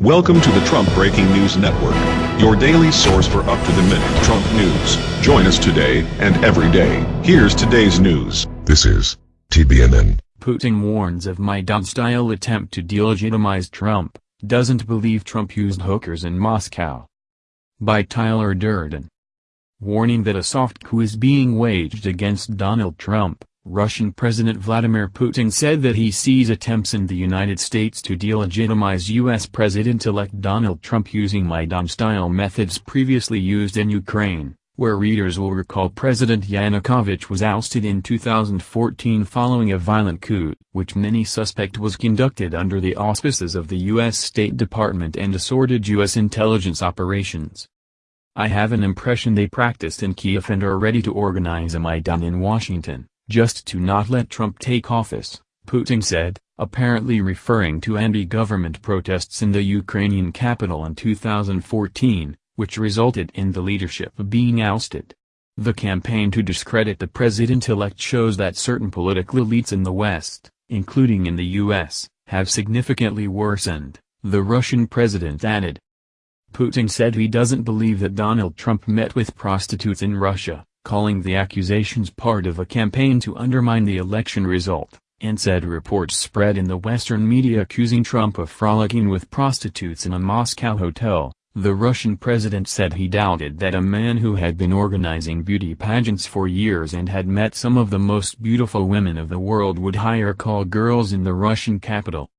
Welcome to the Trump Breaking News Network, your daily source for up-to-the-minute Trump news. Join us today and every day. Here's today's news. This is TBNN. Putin warns of Maidan-style attempt to delegitimize Trump, doesn't believe Trump used hookers in Moscow. By Tyler Durden. Warning that a soft coup is being waged against Donald Trump, Russian President Vladimir Putin said that he sees attempts in the United States to delegitimize U.S. President-elect Donald Trump using Maidan-style methods previously used in Ukraine, where readers will recall President Yanukovych was ousted in 2014 following a violent coup, which many suspect was conducted under the auspices of the U.S. State Department and assorted U.S. intelligence operations. I have an impression they practiced in Kiev and are ready to organize a Maidan in Washington just to not let Trump take office, Putin said, apparently referring to anti-government protests in the Ukrainian capital in 2014, which resulted in the leadership being ousted. The campaign to discredit the president-elect shows that certain political elites in the West, including in the U.S., have significantly worsened, the Russian president added. Putin said he doesn't believe that Donald Trump met with prostitutes in Russia, calling the accusations part of a campaign to undermine the election result, and said reports spread in the Western media accusing Trump of frolicking with prostitutes in a Moscow hotel. The Russian president said he doubted that a man who had been organizing beauty pageants for years and had met some of the most beautiful women of the world would hire call girls in the Russian capital.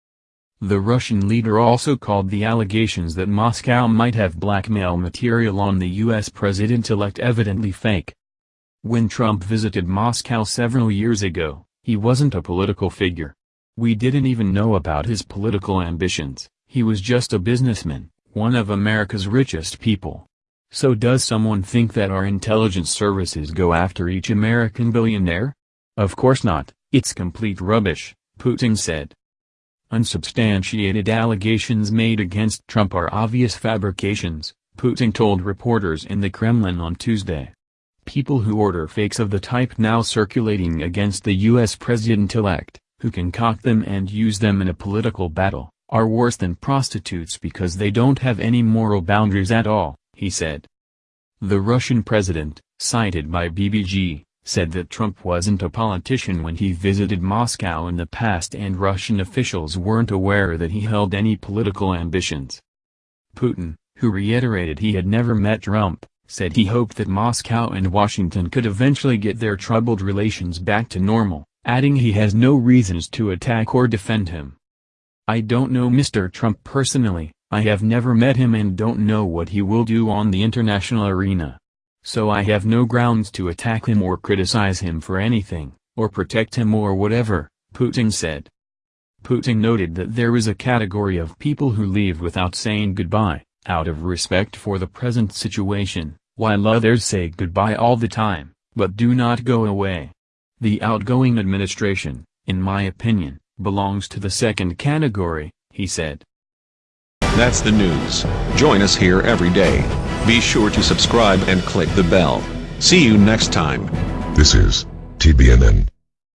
The Russian leader also called the allegations that Moscow might have blackmail material on the U.S. president-elect evidently fake. When Trump visited Moscow several years ago, he wasn't a political figure. We didn't even know about his political ambitions, he was just a businessman, one of America's richest people. So does someone think that our intelligence services go after each American billionaire? Of course not, it's complete rubbish, Putin said. Unsubstantiated allegations made against Trump are obvious fabrications, Putin told reporters in the Kremlin on Tuesday. People who order fakes of the type now circulating against the U.S. president-elect, who concoct them and use them in a political battle, are worse than prostitutes because they don't have any moral boundaries at all, he said. The Russian president, cited by BBG, said that Trump wasn't a politician when he visited Moscow in the past and Russian officials weren't aware that he held any political ambitions. Putin, who reiterated he had never met Trump, said he hoped that Moscow and Washington could eventually get their troubled relations back to normal, adding he has no reasons to attack or defend him. I don't know Mr. Trump personally, I have never met him and don't know what he will do on the international arena. So I have no grounds to attack him or criticize him for anything, or protect him or whatever, Putin said. Putin noted that there is a category of people who leave without saying goodbye, out of respect for the present situation, while others say goodbye all the time, but do not go away. The outgoing administration, in my opinion, belongs to the second category, he said. That's the news. Join us here every day. Be sure to subscribe and click the bell. See you next time. This is TBNN.